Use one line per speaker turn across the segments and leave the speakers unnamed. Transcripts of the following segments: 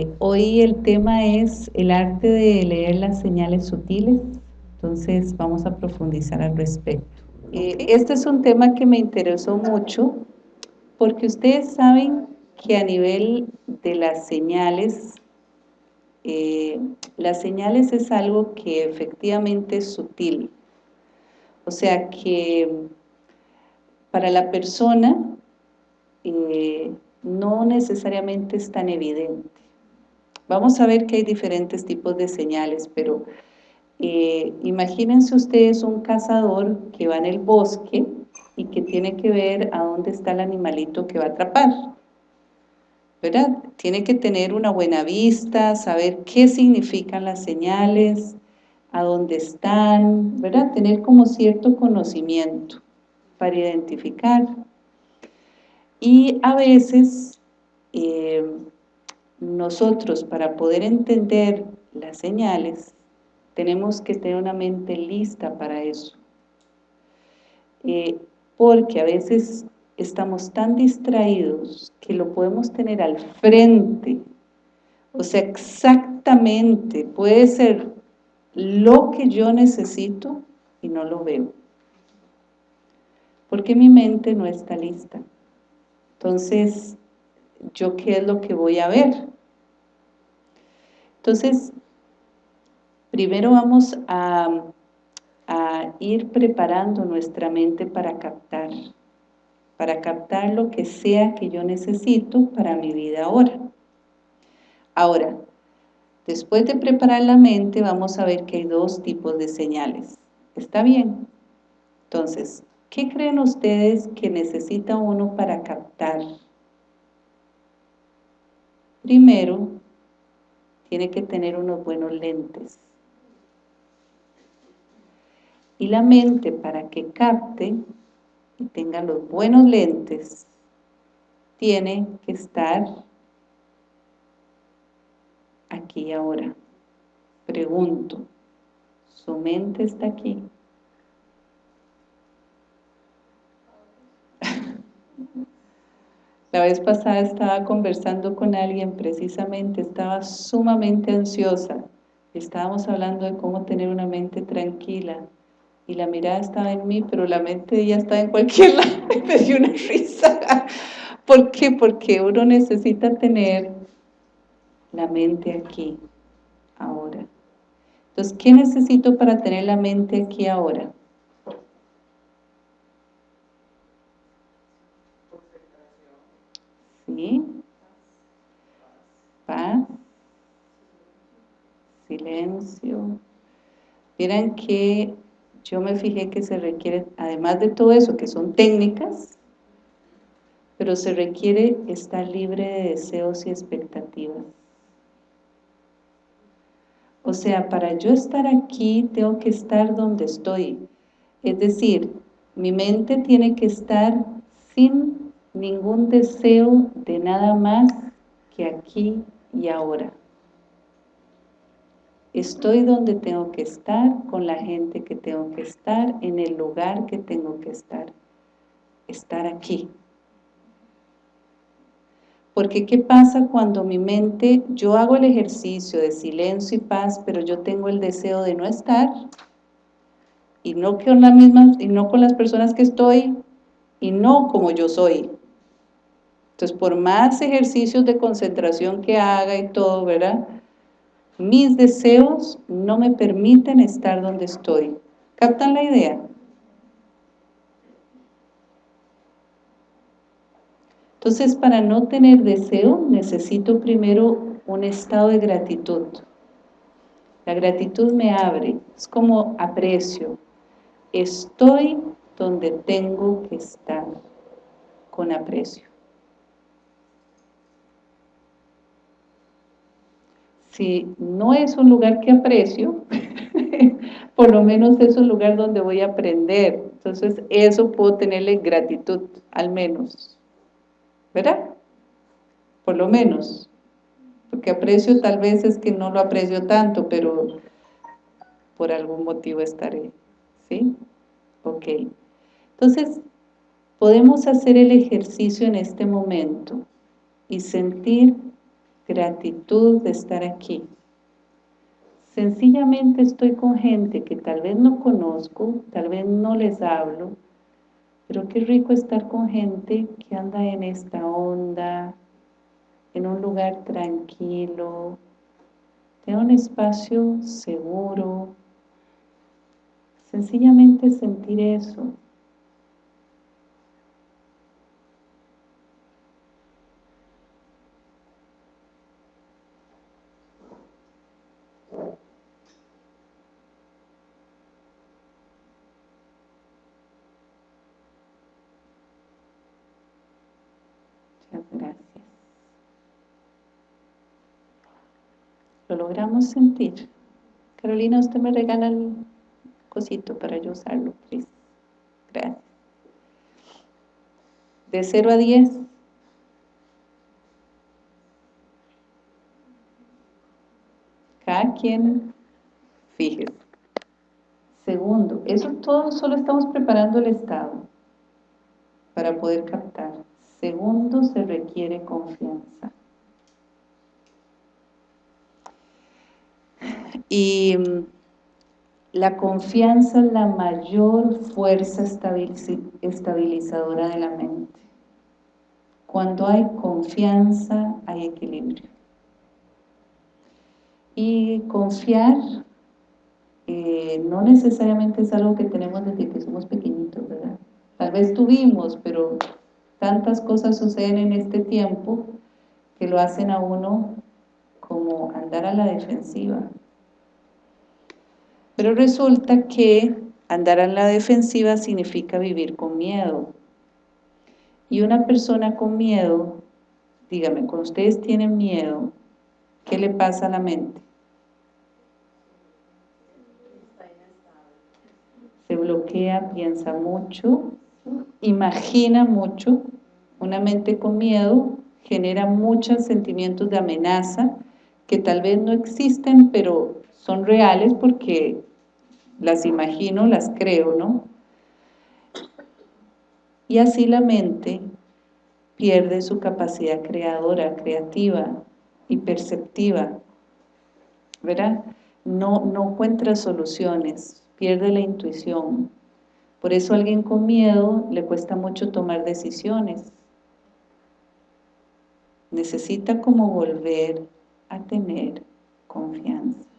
Eh, hoy el tema es el arte de leer las señales sutiles, entonces vamos a profundizar al respecto. Eh, este es un tema que me interesó mucho porque ustedes saben que a nivel de las señales, eh, las señales es algo que efectivamente es sutil. O sea que para la persona no necesariamente es tan evidente. Vamos a ver que hay diferentes tipos de señales, pero eh, imagínense ustedes un cazador que va en el bosque y que tiene que ver a dónde está el animalito que va a atrapar. ¿Verdad? Tiene que tener una buena vista, saber qué significan las señales, a dónde están, ¿verdad? Tener como cierto conocimiento para identificar. Y a veces eh, nosotros para poder entender las señales tenemos que tener una mente lista para eso. Eh, porque a veces estamos tan distraídos que lo podemos tener al frente, o sea, exactamente, puede ser lo que yo necesito y no lo veo. Porque mi mente no está lista. Entonces, ¿yo qué es lo que voy a ver? Entonces, primero vamos a, a ir preparando nuestra mente para captar, para captar lo que sea que yo necesito para mi vida ahora. Ahora, después de preparar la mente, vamos a ver que hay dos tipos de señales. ¿Está bien? Entonces, ¿qué creen ustedes que necesita uno para captar? Primero, tiene que tener unos buenos lentes. Y la mente, para que capte y tenga los buenos lentes, tiene que estar aquí y ahora. Pregunto, ¿su mente está aquí? La vez pasada estaba conversando con alguien, precisamente, estaba sumamente ansiosa. Estábamos hablando de cómo tener una mente tranquila. Y la mirada estaba en mí, pero la mente de ella estaba en cualquier lado. Me dio una risa. ¿Por qué? Porque uno necesita tener la mente aquí, ahora. Entonces, ¿qué necesito para tener la mente aquí ahora? Paz. Silencio. Miren que yo me fijé que se requiere, además de todo eso, que son técnicas, pero se requiere estar libre de deseos y expectativas. O sea, para yo estar aquí, tengo que estar donde estoy. Es decir, mi mente tiene que estar sin ningún deseo de nada más que aquí y ahora. Estoy donde tengo que estar, con la gente que tengo que estar, en el lugar que tengo que estar. Estar aquí. Porque ¿qué pasa cuando mi mente, yo hago el ejercicio de silencio y paz, pero yo tengo el deseo de no estar, y no con las mismas, y no con las personas que estoy, y no como yo soy. Entonces, por más ejercicios de concentración que haga y todo, ¿verdad? Mis deseos no me permiten estar donde estoy. ¿Captan la idea? Entonces, para no tener deseo, necesito primero un estado de gratitud. La gratitud me abre, es como aprecio. Estoy donde tengo que estar, con aprecio. Si no es un lugar que aprecio, por lo menos es un lugar donde voy a aprender. Entonces, eso puedo tenerle gratitud, al menos. ¿Verdad? Por lo menos. Porque aprecio tal vez es que no lo aprecio tanto, pero por algún motivo estaré. ¿Sí? Ok. Entonces, podemos hacer el ejercicio en este momento y sentir gratitud de estar aquí. Sencillamente estoy con gente que tal vez no conozco, tal vez no les hablo, pero qué rico estar con gente que anda en esta onda, en un lugar tranquilo, en un espacio seguro. Sencillamente sentir eso. lo logramos sentir. Carolina, usted me regala el cosito para yo usarlo, please. Gracias. De 0 a 10. Cada quien, fíjese. Segundo, eso todo solo estamos preparando el estado para poder captar. Segundo, se requiere confianza. Y mm, la confianza es la mayor fuerza estabilizadora de la mente. Cuando hay confianza, hay equilibrio. Y confiar eh, no necesariamente es algo que tenemos desde que somos pequeñitos, ¿verdad? Tal vez tuvimos, pero tantas cosas suceden en este tiempo que lo hacen a uno como andar a la defensiva. Pero resulta que andar a la defensiva significa vivir con miedo. Y una persona con miedo, dígame, cuando ustedes tienen miedo, ¿qué le pasa a la mente? Se bloquea, piensa mucho, imagina mucho, una mente con miedo genera muchos sentimientos de amenaza que tal vez no existen, pero son reales porque las imagino, las creo, ¿no? Y así la mente pierde su capacidad creadora, creativa y perceptiva, ¿verdad? No, no encuentra soluciones, pierde la intuición. Por eso a alguien con miedo le cuesta mucho tomar decisiones. Necesita como volver a tener confianza.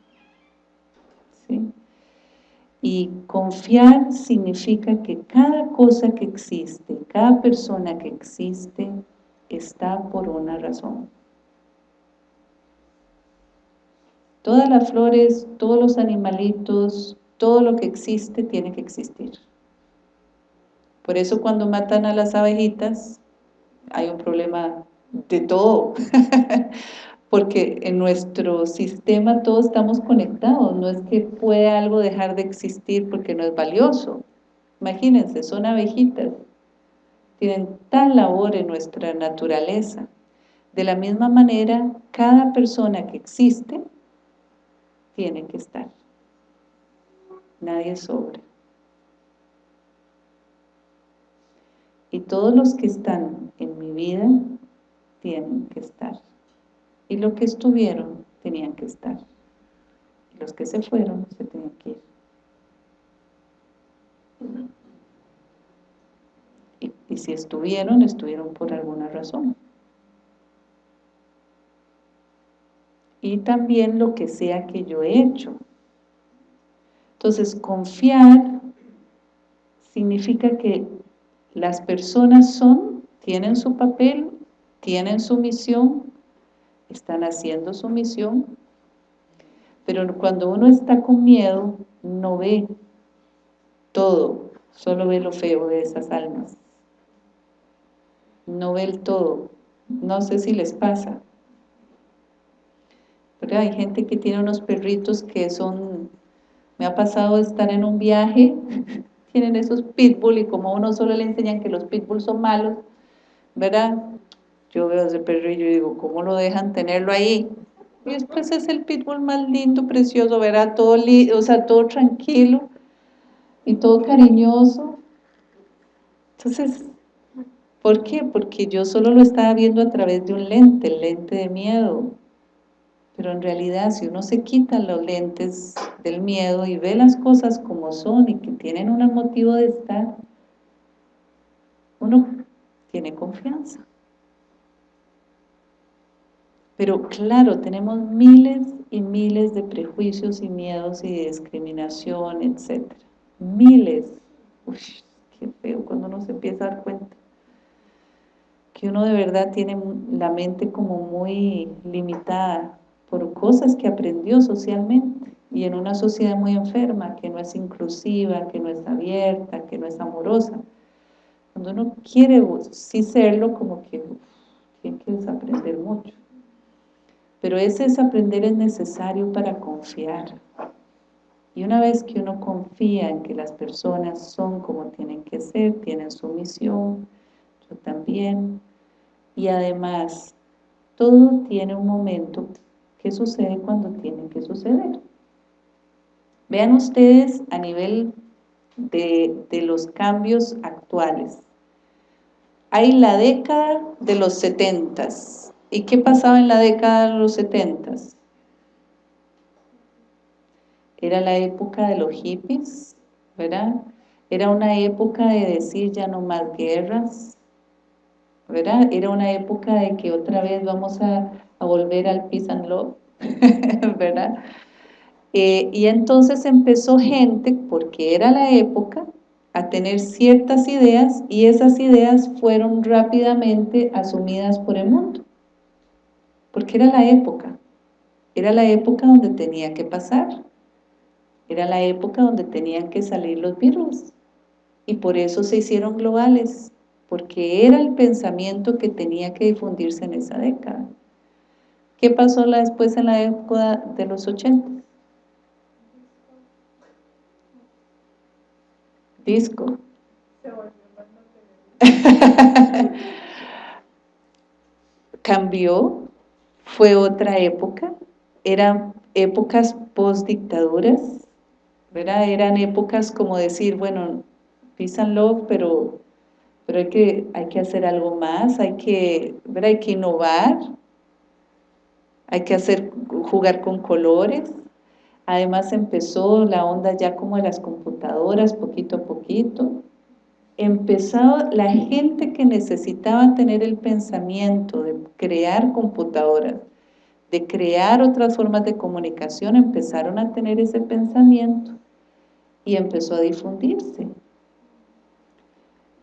Y confiar significa que cada cosa que existe, cada persona que existe, está por una razón. Todas las flores, todos los animalitos, todo lo que existe tiene que existir. Por eso cuando matan a las abejitas, hay un problema de todo. porque en nuestro sistema todos estamos conectados, no es que pueda algo dejar de existir porque no es valioso. Imagínense, son abejitas, tienen tal labor en nuestra naturaleza. De la misma manera, cada persona que existe tiene que estar. Nadie sobra. Y todos los que están en mi vida tienen que estar y los que estuvieron tenían que estar. Y los que se fueron se tenían que ir. Y, y si estuvieron, estuvieron por alguna razón. Y también lo que sea que yo he hecho. Entonces, confiar significa que las personas son, tienen su papel, tienen su misión, están haciendo su misión, pero cuando uno está con miedo, no ve todo, solo ve lo feo de esas almas. No ve el todo. No sé si les pasa. Pero hay gente que tiene unos perritos que son... Me ha pasado estar en un viaje, tienen esos pitbull y como a uno solo le enseñan que los pitbull son malos, ¿verdad? Yo veo ese perrillo y digo, ¿cómo lo dejan tenerlo ahí? Y después es el pitbull más lindo, precioso, verá, todo, o sea, todo tranquilo y todo cariñoso. Entonces, ¿por qué? Porque yo solo lo estaba viendo a través de un lente, el lente de miedo. pero en realidad si uno se quita los lentes del miedo y ve las cosas como son y que tienen un motivo de estar, uno tiene confianza. Pero claro, tenemos miles y miles de prejuicios y miedos y discriminación, etc. Miles. Uy, qué feo cuando uno se empieza a dar cuenta. Que uno de verdad tiene la mente como muy limitada por cosas que aprendió socialmente y en una sociedad muy enferma, que no es inclusiva, que no es abierta, que no es amorosa. Cuando uno quiere sí serlo, como que tiene que desaprender mucho. Pero ese desaprender es necesario para confiar. Y una vez que uno confía en que las personas son como tienen que ser, tienen su misión, yo también, y además todo tiene un momento que sucede cuando tiene que suceder. Vean ustedes a nivel de, de los cambios actuales. Hay la década de los setentas. ¿Y qué pasaba en la década de los setentas? Era la época de los hippies, ¿verdad? Era una época de decir ya no más guerras, ¿verdad? Era una época de que otra vez vamos a, volver al peace and love, ¿verdad? Eh, y entonces empezó gente, porque era la época, a tener ciertas ideas y esas ideas fueron rápidamente asumidas por el mundo. Porque era la época, era la época donde tenía que pasar, era la época donde tenían que salir los virus y por eso se hicieron globales, porque era el pensamiento que tenía que difundirse en esa década. ¿Qué pasó después en la época de los 80? Disco. Cambió, fue otra época, eran épocas post-dictaduras, Eran épocas como decir, bueno, love, pero, pero hay, que, hay que hacer algo más, hay que, hay que innovar, hay que hacer, jugar con colores. Además empezó la onda ya como de las computadoras, poquito a poquito. Empezó la gente que necesitaba tener el pensamiento de crear computadoras, de crear otras formas de comunicación, empezaron a tener ese pensamiento y empezó a difundirse.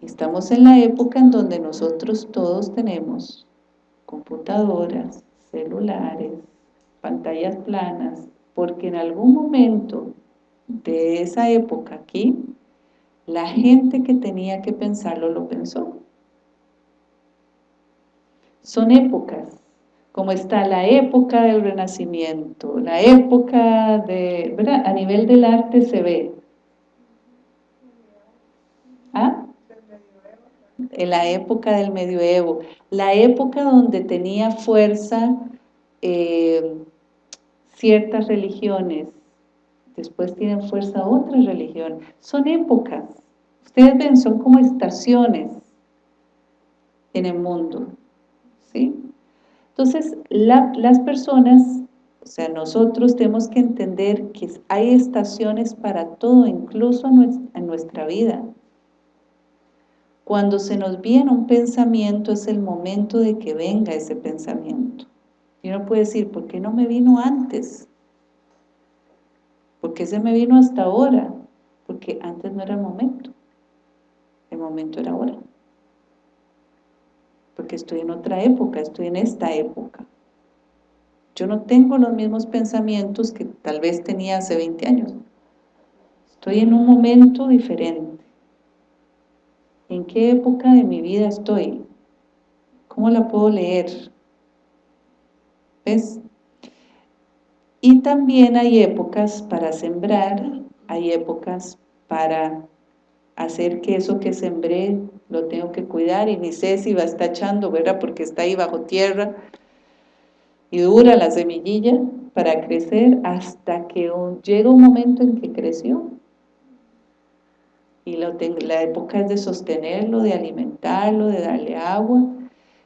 Estamos en la época en donde nosotros todos tenemos computadoras, celulares, pantallas planas, porque en algún momento de esa época aquí, la gente que tenía que pensarlo lo pensó. Son épocas, como está la época del Renacimiento, la época de, ¿verdad? A nivel del arte se ve. ¿Ah? En la época del medioevo, la época donde tenía fuerza eh, ciertas religiones, después tienen fuerza otras religiones, son épocas, ustedes ven, son como estaciones en el mundo, ¿sí? Entonces, las personas, o sea, nosotros tenemos que entender que hay estaciones para todo, incluso en nuestra vida. Cuando se nos viene un pensamiento, es el momento de que venga ese pensamiento. Y uno puede decir, ¿por qué no me vino antes? ¿Por qué se me vino hasta ahora? Porque antes no era el momento. El momento era ahora. Porque estoy en otra época, estoy en esta época. Yo no tengo los mismos pensamientos que tal vez tenía hace 20 años. Estoy en un momento diferente. ¿En qué época de mi vida estoy? ¿Cómo la puedo leer? Y también hay épocas para sembrar, hay épocas para hacer que eso que sembré lo tengo que cuidar y ni sé si va a estar echando, ¿verdad? Porque está ahí bajo tierra y dura la semillilla para crecer hasta que llega un momento en que creció. Y lo la época es de sostenerlo, de alimentarlo, de darle agua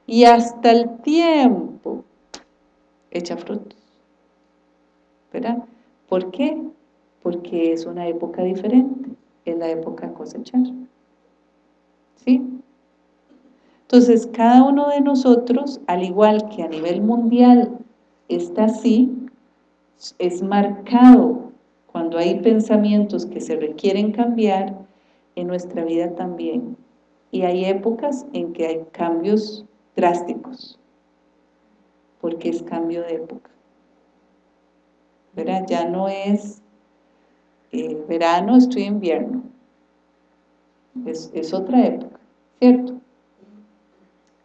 y hasta el tiempo echa frutos. ¿Por qué? Porque es una época diferente, es la época cosechar. ¿Sí? Entonces, cada uno de nosotros, al igual que a nivel mundial está así, es marcado cuando hay pensamientos que se requieren cambiar, en nuestra vida también. Y hay épocas en que hay cambios drásticos, porque es cambio de época. ¿Verdad? Ya no es eh, verano, estoy invierno. Es, es otra época, ¿cierto?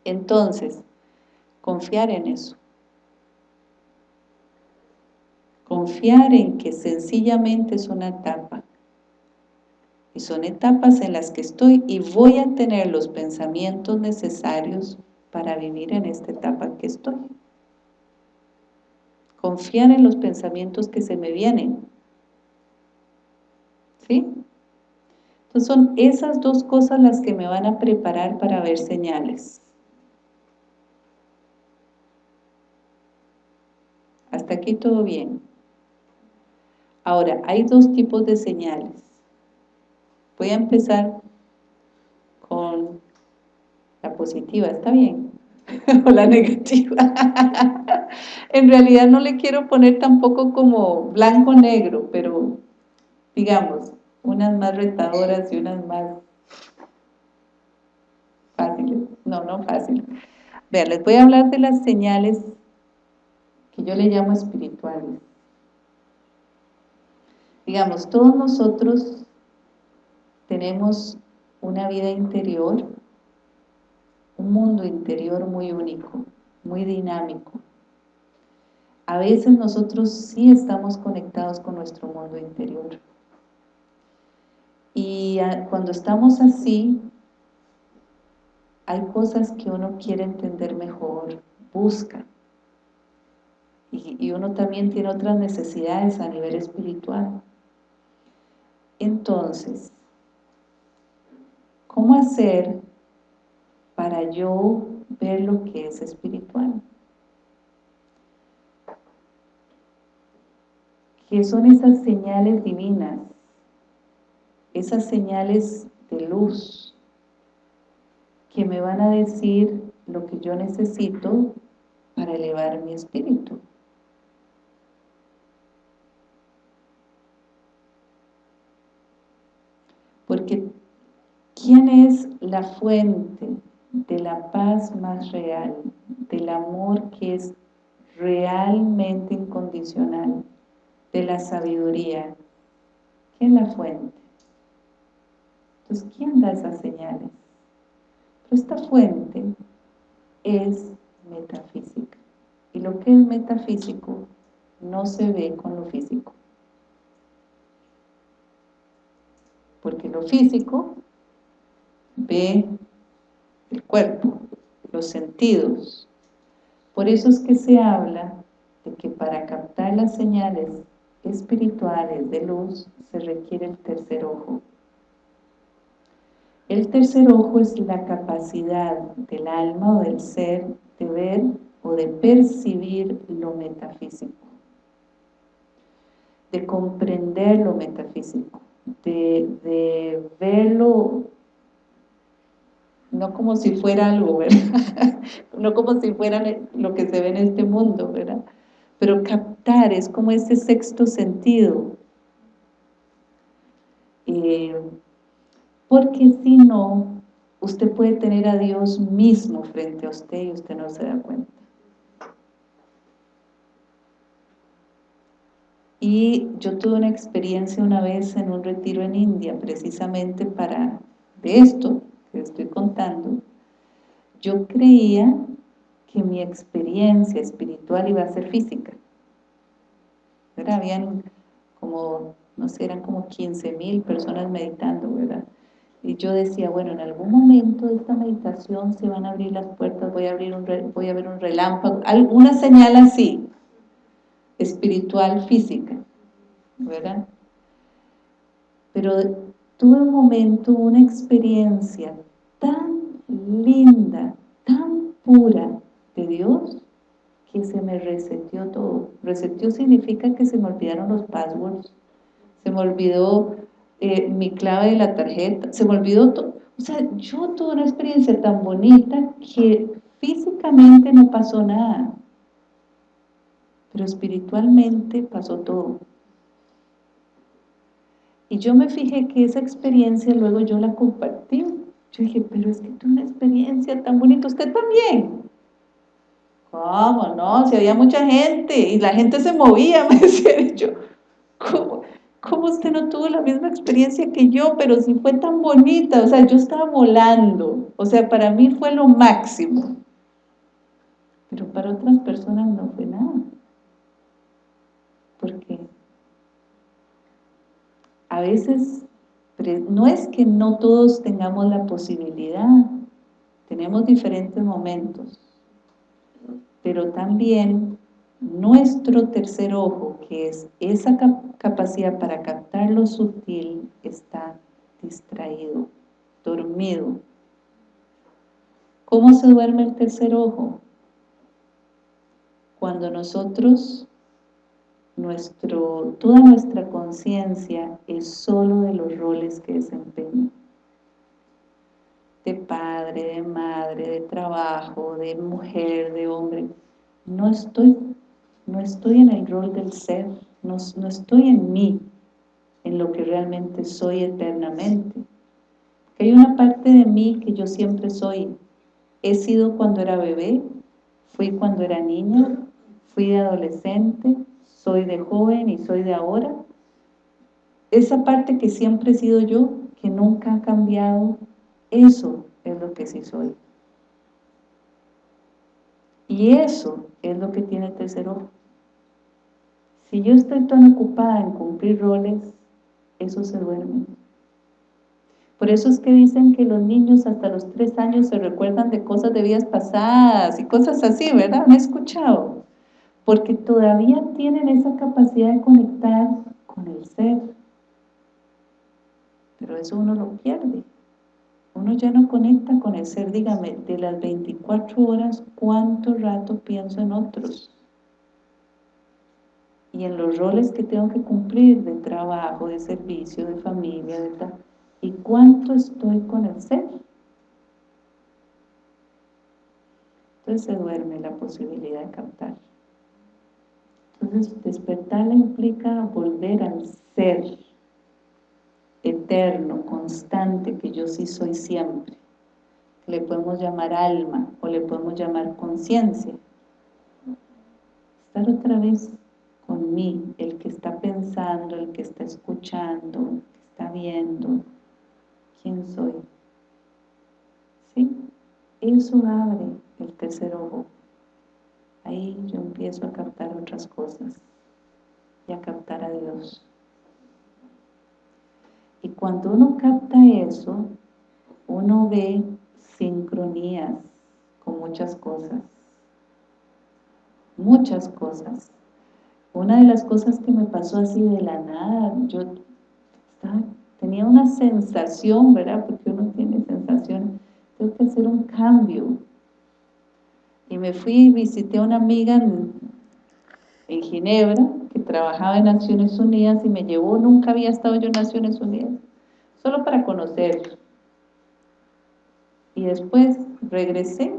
Entonces, confiar en eso. Confiar en que sencillamente es una etapa. Y son etapas en las que estoy y voy a tener los pensamientos necesarios para vivir en esta etapa que estoy. Confiar en los pensamientos que se me vienen. ¿Sí? Entonces son esas dos cosas las que me van a preparar para ver señales. Hasta aquí todo bien. Ahora, hay dos tipos de señales. Voy a empezar con la positiva, ¿está bien? o la negativa. en realidad no le quiero poner tampoco como blanco-negro, pero digamos, unas más retadoras y unas más fáciles. No, no fáciles. Vean, les voy a hablar de las señales que yo le llamo espirituales. Digamos, todos nosotros tenemos una vida interior, un mundo interior muy único, muy dinámico. A veces nosotros sí estamos conectados con nuestro mundo interior. Y cuando estamos así, hay cosas que uno quiere entender mejor, busca y, uno también tiene otras necesidades a nivel espiritual. Entonces, ¿cómo hacer para yo ver lo que es espiritual? ¿Qué son esas señales divinas? Esas señales de luz que me van a decir lo que yo necesito para elevar mi espíritu. Porque ¿quién es la fuente de la paz más real, del amor que es realmente incondicional, de la sabiduría? ¿Quién es la fuente? Entonces, ¿quién da esas señales? Pero esta fuente es metafísica. Y lo que es metafísico no se ve con lo físico. porque lo físico ve el cuerpo, los sentidos. Por eso es que se habla de que para captar las señales espirituales de luz se requiere el tercer ojo. El tercer ojo es la capacidad del alma o del ser de ver o de percibir lo metafísico, de comprender lo metafísico de, verlo no como si fuera algo, ¿verdad? no como si fuera lo que se ve en este mundo, ¿verdad? Pero captar es como ese sexto sentido. Eh, porque si no, usted puede tener a Dios mismo frente a usted y usted no se da cuenta. Y yo tuve una experiencia una vez en un retiro en India, precisamente para de esto estoy contando. Yo creía que mi experiencia espiritual iba a ser física. ¿verdad? Habían como, no sé, eran como 15 mil personas meditando, ¿verdad? Y yo decía, bueno, en algún momento de esta meditación se van a abrir las puertas, voy a, abrir un, voy a ver un relámpago, alguna señal así espiritual física, ¿verdad? Pero tuve un momento, una experiencia tan linda, tan pura de Dios, que se me reseteó todo. Reseteó significa que se me olvidaron los passwords, se me olvidó eh, mi clave de la tarjeta, se me olvidó todo. O sea, yo tuve una experiencia tan bonita que físicamente no pasó nada, pero espiritualmente pasó todo. Y yo me fijé que esa experiencia luego yo la compartí. Yo dije, pero es que tuve una experiencia tan bonita, usted también. ¿Cómo no? Si había mucha gente y la gente se movía, me decía yo. ¿Cómo? ¿Cómo usted no tuvo la misma experiencia que yo? Pero si fue tan bonita, o sea, yo estaba volando. O sea, para mí fue lo máximo. Pero para otras personas no fue nada. Porque a veces no es que no todos tengamos la posibilidad, tenemos diferentes momentos, pero también nuestro tercer ojo, que es esa capacidad para captar lo sutil, está distraído, dormido. ¿Cómo se duerme el tercer ojo? Cuando nosotros, nuestro, toda nuestra conciencia es solo de los roles que desempeña. De padre, de madre, de trabajo, de mujer, de hombre. No estoy no estoy en el rol del ser, no, estoy en mí, en lo que realmente soy eternamente. hay una parte de mí que yo siempre soy. He sido cuando era bebé, fui cuando era niña, fui de adolescente, soy de joven y soy de ahora. Esa parte que siempre he sido yo, que nunca ha cambiado, eso es lo que sí soy. Y eso es lo que tiene el tercer ojo. Si yo estoy tan ocupada en cumplir roles, eso se duerme. Por eso es que dicen que los niños hasta los tres años se recuerdan de cosas de vidas pasadas y cosas así, ¿verdad? ¿Me he escuchado? Porque todavía tienen esa capacidad de conectar con el ser. Pero eso uno lo pierde. Uno ya no conecta con el ser, dígame, de las 24 horas, ¿cuánto rato pienso en otros? y en los roles que tengo que cumplir de trabajo, de servicio, de familia, de tal, y cuánto estoy con el ser. Entonces se duerme la posibilidad de captar. Entonces despertar implica volver al ser eterno, constante, que yo sí soy siempre. Le podemos llamar alma o le podemos llamar conciencia. Estar otra vez con mí, el que está pensando, el que está escuchando, el que está viendo, quién soy. ¿Sí? Eso abre el tercer ojo. Ahí yo empiezo a captar otras cosas y a captar a Dios. Y cuando uno capta eso, uno ve sincronías con muchas cosas. Muchas cosas. Una de las cosas que me pasó así de la nada, yo tenía una sensación, ¿verdad? Porque uno tiene sensación, tengo que hacer un cambio. Me fui y visité a una amiga en, Ginebra, que trabajaba en Naciones Unidas y me llevó, nunca había estado yo en Naciones Unidas, solo para conocer. Y después regresé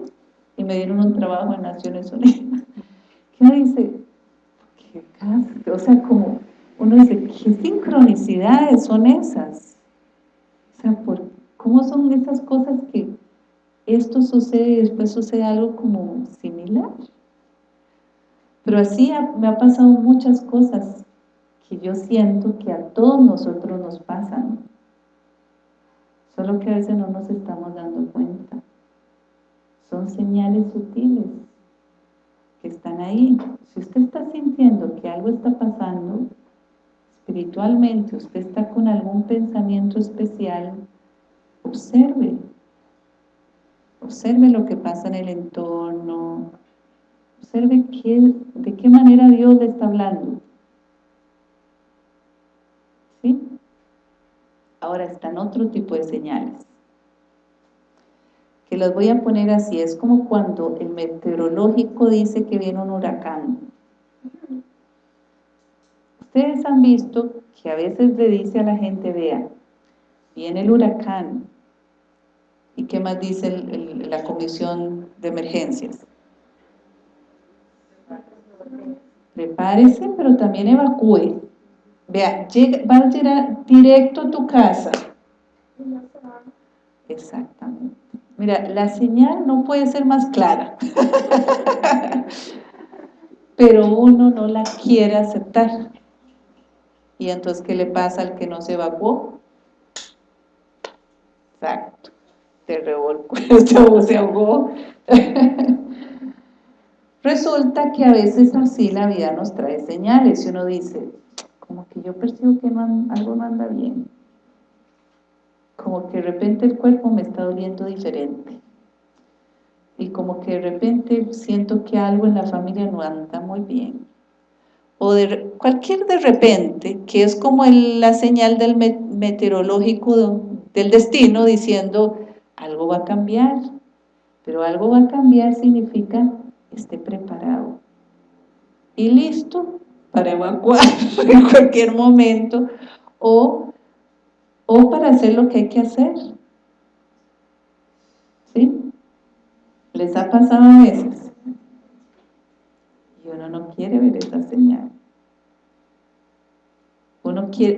y me dieron un trabajo en Naciones Unidas. ¿Qué dice? o sea, como uno dice, ¿qué sincronicidades son esas? O sea, ¿cómo son esas cosas que esto sucede y después sucede algo como similar? Pero así me ha pasado muchas cosas que yo siento que a todos nosotros nos pasan, solo que a veces no nos estamos dando cuenta. Son señales sutiles que están ahí. Si usted está sintiendo que algo está pasando, espiritualmente, usted está con algún pensamiento especial, observe. Observe lo que pasa en el entorno. Observe qué, de qué manera Dios le está hablando. ¿Sí? Ahora están otro tipo de señales. Que las voy a poner así, es como cuando el meteorológico dice que viene un huracán. Ustedes han visto que a veces le dice a la gente, vea, viene el huracán, ¿y qué más dice la comisión de emergencias? Prepárese, pero también evacúe. Vea, va a llegar directo a tu casa. Exactamente. Mira, la señal no puede ser más clara. Pero uno no la quiere aceptar. Y entonces, ¿qué le pasa al que no se evacuó? Exacto. Se revolcó, se ahogó. Resulta que a veces así la vida nos trae señales y uno dice, como que yo percibo que algo no anda bien. Como que de repente el cuerpo me está doliendo diferente. Y como que de repente siento que algo en la familia no anda muy bien. O de cualquier de repente, que es como la señal del meteorológico del destino diciendo algo va a cambiar. Pero algo va a cambiar significa esté preparado. Y listo para evacuar en cualquier momento o, o para hacer lo que hay que hacer. ¿Sí? ¿Les ha pasado a veces? Y uno no quiere ver esa señal.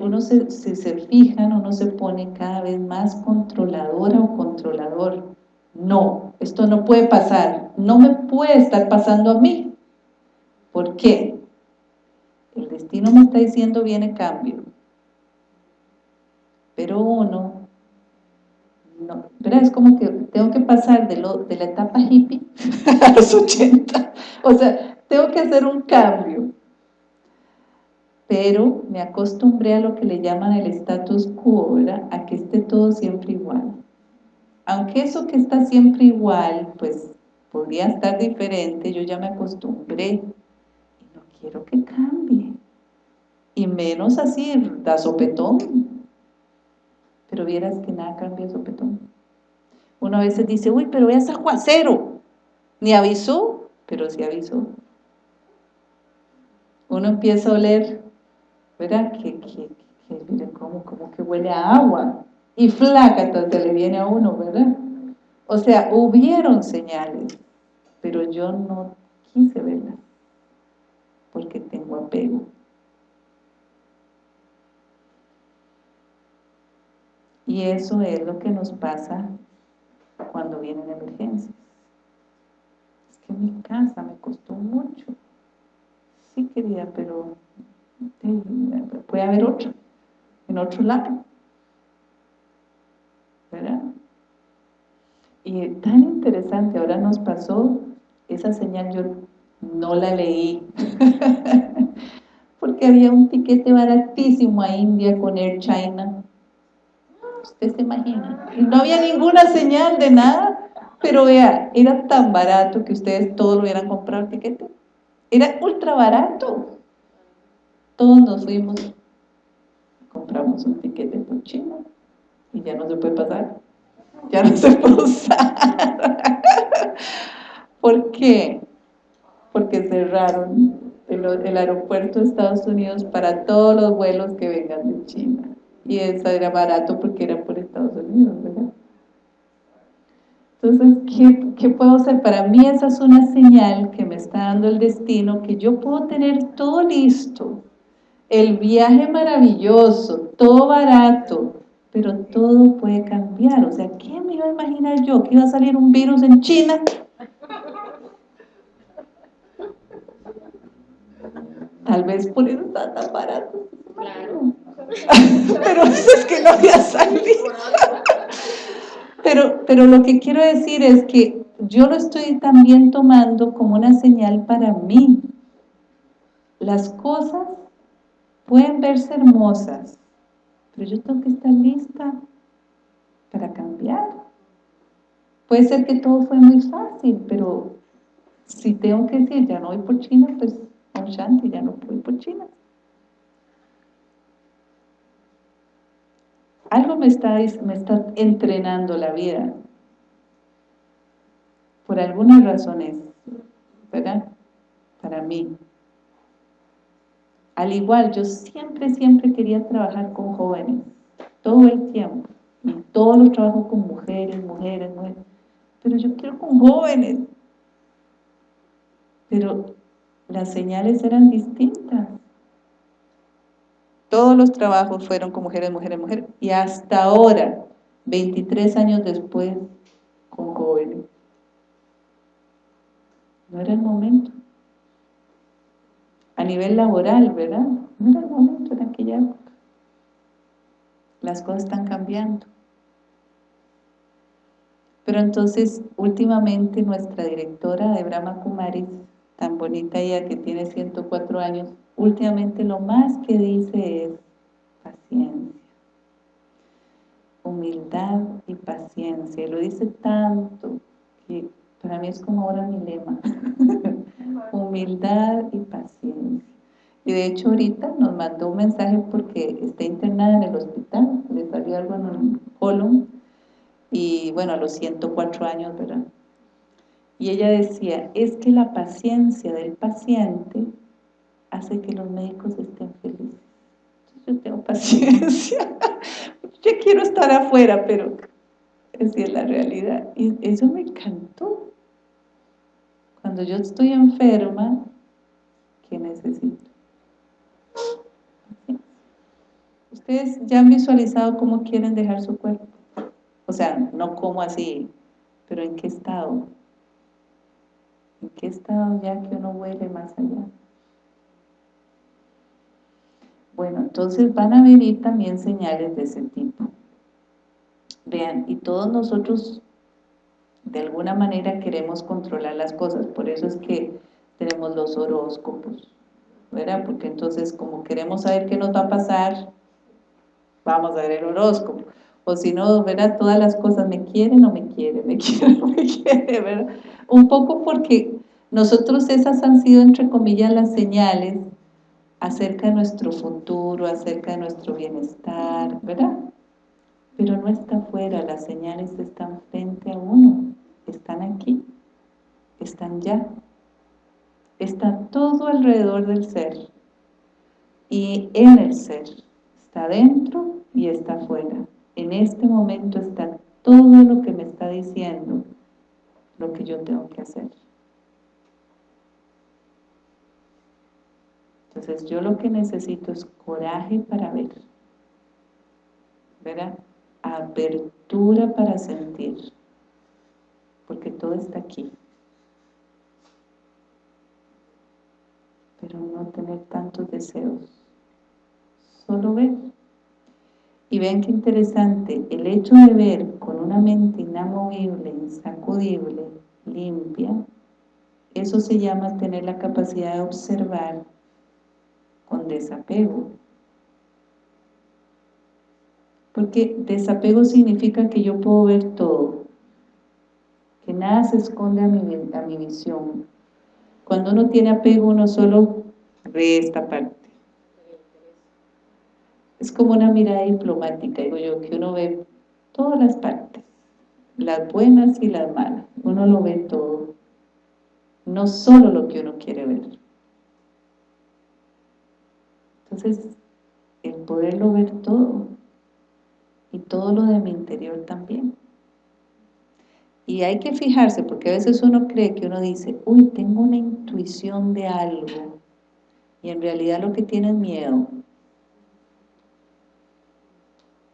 Uno, quiere, se, se fijan, uno se pone cada vez más controladora o controlador. No, esto no puede pasar, no me puede estar pasando a mí. ¿Por qué? El destino me está diciendo viene cambio. Pero uno, no, es como que tengo que pasar de, lo, de la etapa hippie a los 80. O sea, tengo que hacer un cambio. Pero me acostumbré a lo que le llaman el status quo. A que esté todo siempre igual. Aunque eso que está siempre igual, pues podría estar diferente, yo ya me acostumbré quiero que cambie. Y menos así, da sopetón. Pero vieras que nada cambia sopetón. Uno a veces dice, uy, pero es aguacero. Ni avisó, pero sí avisó. Uno empieza a oler, ¿verdad? Que, que, que miren cómo, cómo que huele a agua. Y flaca entonces le viene a uno, ¿verdad? O sea, hubieron señales, pero yo no quise verlas porque tengo apego. Y eso es lo que nos pasa cuando vienen emergencias. Es que mi casa me costó mucho. Sí quería, pero puede haber otra, en otro lado. ¿Verdad? Y tan interesante, ahora nos pasó esa señal, yo no la leí, porque había un tiquete baratísimo a India con Air China. Usted se imagina. Y no había ninguna señal de nada, pero vea, era tan barato que ustedes todos lo hubieran comprado el tiquete. Era ultra barato. Todos nos fuimos, compramos un tiquete por China y ya no se puede pasar. Ya no se puede usar. ¿Por qué? porque cerraron el, aeropuerto de Estados Unidos para todos los vuelos que vengan de China. Y eso era barato porque era por Estados Unidos, ¿verdad? Entonces, ¿qué, ¿qué, puedo hacer? Para mí esa es una señal que me está dando el destino, que yo puedo tener todo listo, el viaje maravilloso, todo barato, pero todo puede cambiar. O sea, ¿qué me iba a imaginar yo? ¿Que iba a salir un virus en China? Tal vez por eso está tan barato. Claro. pero es que no había salido. pero, pero lo que quiero decir es que yo lo estoy también tomando como una señal para mí. Las cosas pueden verse hermosas, pero yo tengo que estar lista para cambiar. Puede ser que todo fue muy fácil, pero si tengo que decir, ya no voy por China, pues Shanti, ya no puedo por China. Algo me está, me está entrenando la vida. por algunas razones, ¿verdad? Para mí. Al igual, yo siempre, siempre quería trabajar con jóvenes, todo el tiempo, y todos los trabajos con mujeres, mujeres, mujeres, pero yo quiero con jóvenes. Pero las señales eran distintas. Todos los trabajos fueron con mujeres, mujeres, mujeres, y hasta ahora, 23 años después, con jóvenes. No era el momento. A nivel laboral, ¿verdad? No era el momento en aquella época. Las cosas están cambiando. Pero entonces, últimamente, nuestra directora de Brahma Kumaris, tan bonita ella que tiene 104 años, últimamente lo más que dice es paciencia. Humildad y paciencia. Lo dice tanto que para mí es como ahora mi lema. Humildad y paciencia. Y de hecho ahorita nos mandó un mensaje porque está internada en el hospital, le salió algo en el colon, y bueno, a los 104 años, ¿verdad? Y ella decía, es que la paciencia del paciente hace que los médicos estén felices. yo tengo paciencia, yo quiero estar afuera, pero esa es la realidad. Y eso me encantó. Cuando yo estoy enferma, ¿qué necesito? Ustedes ya han visualizado cómo quieren dejar su cuerpo. O sea, no como así, pero ¿en qué estado? ¿En qué estado ya que uno huele más allá? Bueno, entonces van a venir también señales de ese tipo. Vean, y todos nosotros de alguna manera queremos controlar las cosas, por eso es que tenemos los horóscopos, ¿verdad? Porque entonces como queremos saber qué nos va a pasar, vamos a ver el horóscopo o si no, ¿verdad? Todas las cosas, ¿me quieren o me quiere? ¿Me quiere o me quiere? ¿verdad? Un poco porque nosotros esas han sido, entre comillas, las señales acerca de nuestro futuro, acerca de nuestro bienestar, ¿verdad? Pero no está afuera, las señales están frente a uno, están aquí, están ya, están todo alrededor del ser y en el ser, está dentro y está afuera en este momento está todo lo que me está diciendo lo que yo tengo que hacer. Entonces yo lo que necesito es coraje para ver, ¿verdad? Apertura para sentir, porque todo está aquí. Pero no tener tantos deseos, solo ver. Y ven qué interesante, el hecho de ver con una mente inamovible, insacudible, limpia, eso se llama tener la capacidad de observar con desapego. Porque desapego significa que yo puedo ver todo, nada se esconde a mi, a visión. Cuando uno tiene apego, uno solo ve esta parte es como una mirada diplomática, digo yo, que uno ve todas las partes, las buenas y las malas, uno lo ve todo, no solo lo que uno quiere ver. Entonces, el poderlo ver todo, y todo lo de mi interior también. Y hay que fijarse, porque a veces uno cree que uno dice, uy, tengo una intuición de algo, y en realidad lo que tiene es miedo.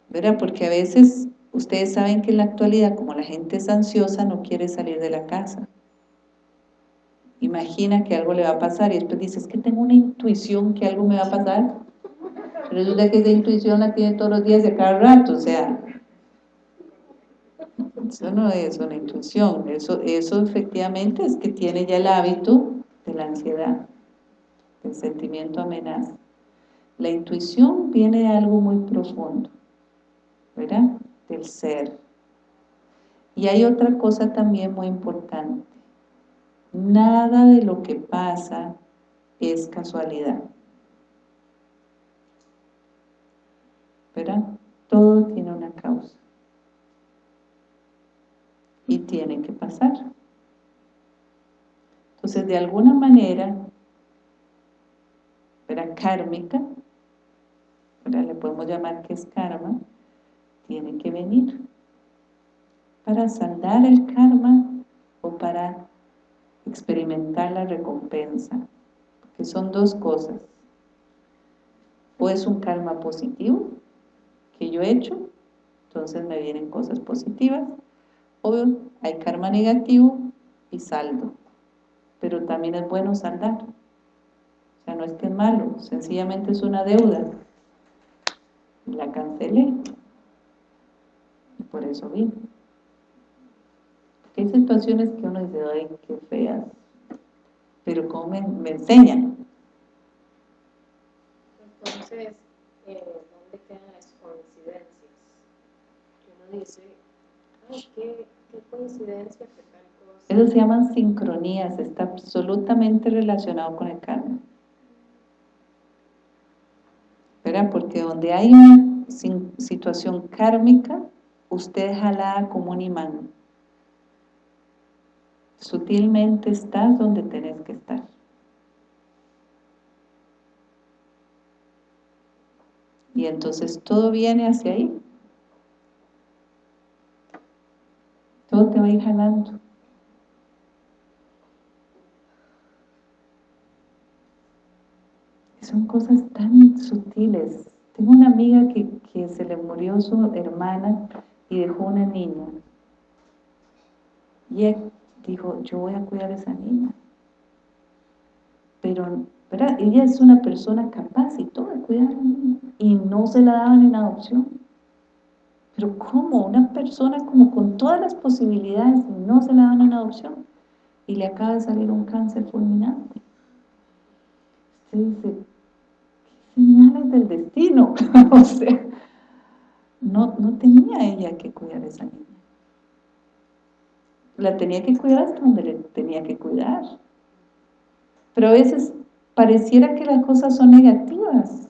¿verdad? Porque a veces ustedes saben que en la actualidad, como la gente es ansiosa, no quiere salir de la casa. Imagina que algo le va a pasar y después dice, es que tengo una intuición que algo me va a pasar. Resulta que esa intuición la tiene todos los días a cada rato, o sea, eso no es una intuición, eso, eso efectivamente es que tiene ya el hábito de la ansiedad, del sentimiento amenaza. La intuición viene de algo muy profundo. ¿verdad? Del ser. Y hay otra cosa también muy importante. Nada de lo que pasa es casualidad. ¿Verdad? Todo tiene una causa. Y tiene que Entonces, de alguna manera, era kármica, le podemos llamar que es karma, tiene que venir para saldar el karma o para experimentar la recompensa, que son dos cosas. O es un karma positivo que yo he hecho, entonces me vienen cosas positivas, o hay karma negativo y saldo, pero también es bueno saldar. O sea, no es que es malo, sencillamente es una deuda. La cancelé. Y por eso vino. Hay situaciones que uno dice, ay, qué feas, pero ¿cómo me, enseñan?
Entonces, eh, ¿dónde quedan las coincidencias? Uno dice, ay, qué, qué.
Eso se llaman sincronías, está absolutamente relacionado con el karma. ¿Verdad? Porque donde hay una situación kármica, usted es jalada como un imán sutilmente estás donde tenés que estar. Y entonces todo viene hacia ahí. Te va a ir jalando. Son cosas tan sutiles. Tengo una amiga que, que se le murió su hermana y dejó una niña. Y dijo, yo voy a cuidar a esa niña. Pero, ¿verdad? Ella es una persona capaz y todo de cuidar a la niña. Y no se la daban en adopción. Pero ¿cómo? Una persona como con todas las posibilidades no se la dan en adopción. Y le acaba de salir un cáncer fulminante. Usted dice, ¿qué señales del destino? o sea, no, no tenía ella que cuidar a esa niña la tenía que cuidar hasta donde le tenía que cuidar. Pero a veces pareciera que las cosas son negativas,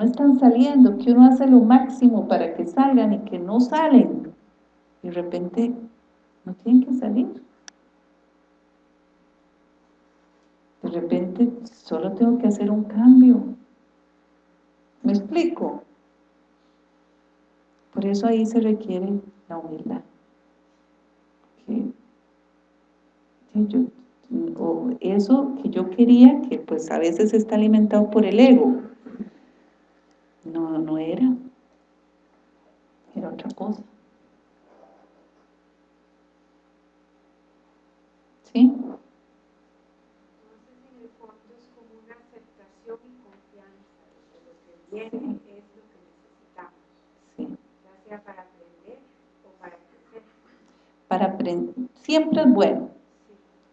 no están saliendo, que uno hace lo máximo para que salgan y que no salen. Y de repente no tienen que salir. De repente solo tengo que hacer un cambio. ¿Me explico? Por eso ahí se requiere la humildad o eso que yo quería, que pues a veces está alimentado por el ego, no, no era, era otra cosa.
¿Sí? Entonces en el fondo es como una aceptación y confianza de lo que viene es lo que necesitamos,
sí.
ya sea para aprender o para crecer.
Para aprender, siempre es bueno,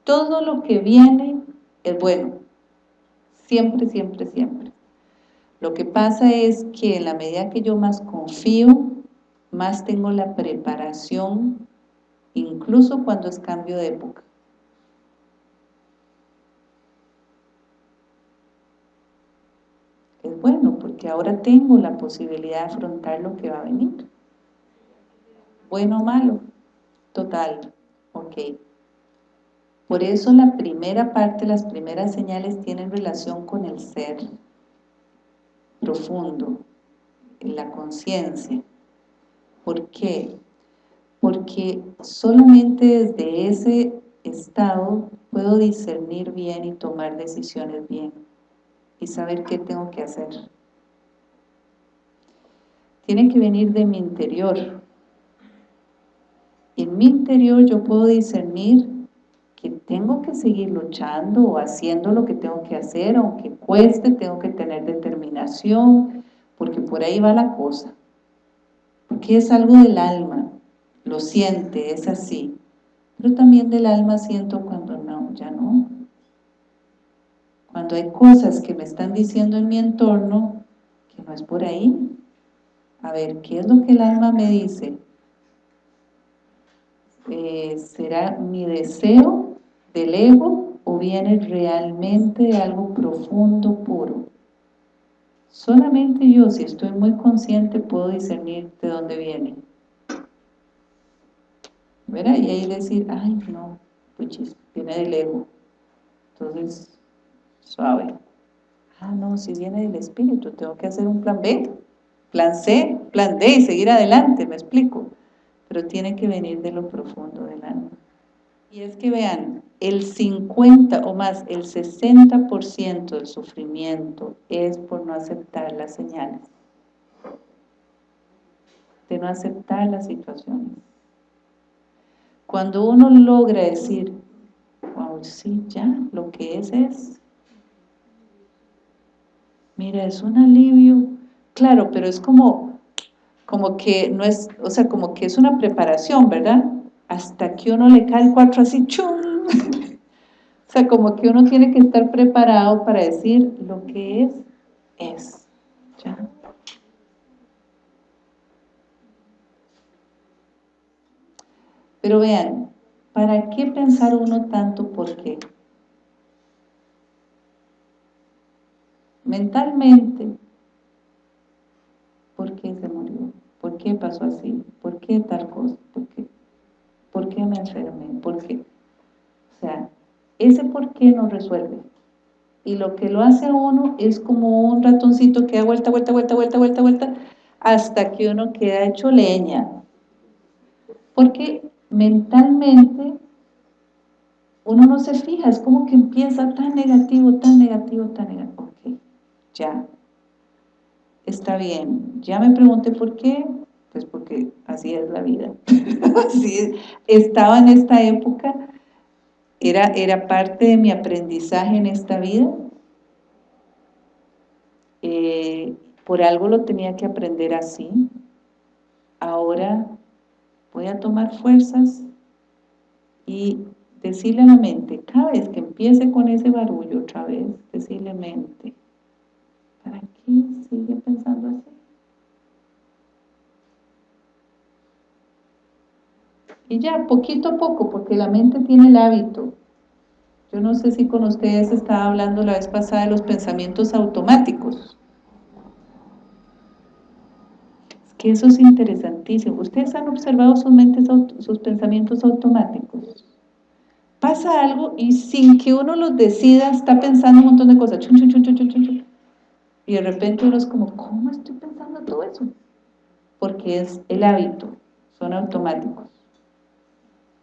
todo lo que viene es bueno. Siempre, siempre, siempre. Lo que pasa es que en la medida que yo más confío, más tengo la preparación, incluso cuando es cambio de época. Es bueno, porque ahora tengo la posibilidad de afrontar lo que va a venir. Bueno o malo, total, ok. Por eso la primera parte, las primeras señales tienen relación con el ser profundo, en la conciencia. ¿Por qué? Porque solamente desde ese estado puedo discernir bien y tomar decisiones bien y saber qué tengo que hacer. Tiene que venir de mi interior. En mi interior yo puedo discernir tengo que seguir luchando o haciendo lo que tengo que hacer, aunque cueste, tengo que tener determinación, porque por ahí va la cosa. Porque es algo del alma, lo siente, es así. Pero también del alma siento cuando no, ya no. Cuando hay cosas que me están diciendo en mi entorno, que no es por ahí. A ver, ¿qué es lo que el alma me dice? Eh, ¿Será mi deseo del ego o viene realmente de algo profundo, puro. Solamente yo, si estoy muy consciente, puedo discernir de dónde viene. ¿Verdad? Y ahí decir, ay, no, puchis, viene del ego. Entonces, suave. Ah, no, si viene del espíritu, tengo que hacer un plan B, plan C, plan D y seguir adelante, me explico. Pero tiene que venir de lo profundo del alma. Y es que vean, el 50 o más, el 60% del sufrimiento es por no aceptar las señales. De no aceptar las situaciones. Cuando uno logra decir, wow, sí, ya, lo que es es. Mira, es un alivio. Claro, pero es como, como que no es, o sea, como que es una preparación, ¿verdad? hasta que uno le cae el cuatro así, ¡chum! O sea, como que uno tiene que estar preparado para decir lo que es, es. Pero vean, ¿para qué pensar uno tanto por qué? Mentalmente, ¿por qué se murió? ¿Por qué pasó así? ¿Por qué tal cosa? ¿Por qué? ¿Por qué me enfermé? ¿Por qué? O sea, ese por qué no resuelve. Y lo que lo hace a uno es como un ratoncito que da vuelta, vuelta, vuelta, vuelta, vuelta, vuelta, hasta que uno queda hecho leña. Porque mentalmente uno no se fija, es como que empieza tan negativo, tan negativo, tan negativo. Ok, ya, está bien. Ya me pregunté por qué, pues porque así es la vida. así Estaba en esta época, era, era parte de mi aprendizaje en esta vida. Eh, por algo lo tenía que aprender así. Ahora voy a tomar fuerzas y decirle a la mente, cada vez que empiece con ese barullo otra vez, decirle mente, ¿para qué sigue pensando así? Y ya, poquito a poco, porque la mente tiene el hábito. Yo no sé si con ustedes estaba hablando la vez pasada de los pensamientos automáticos. Es que eso es interesantísimo. ¿Ustedes han observado sus, mentes, sus pensamientos automáticos? Pasa algo y sin que uno los decida, está pensando un montón de cosas. y de repente uno es como, ¿cómo estoy pensando todo eso? Porque es el hábito, son automáticos.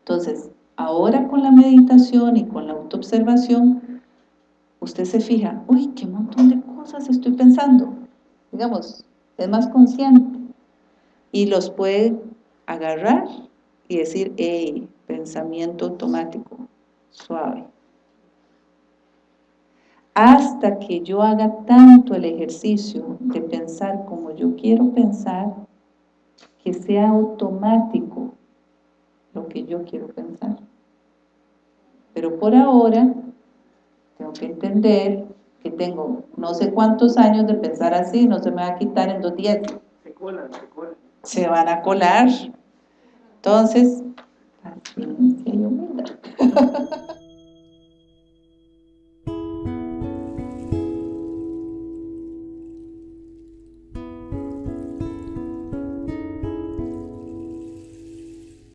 Entonces, ahora con la meditación y con la autoobservación, usted se fija, uy, qué montón de cosas estoy pensando. Digamos, es más consciente. Y los puede agarrar y decir, hey, pensamiento automático, suave. Hasta que yo haga tanto el ejercicio de pensar como yo quiero pensar, que sea automático lo que yo quiero pensar. Pero por ahora, tengo que entender que tengo no sé cuántos años de pensar así, no se me va a quitar en dos días. Se colan, se colan. Se van a colar. Entonces, paciencia y humildad.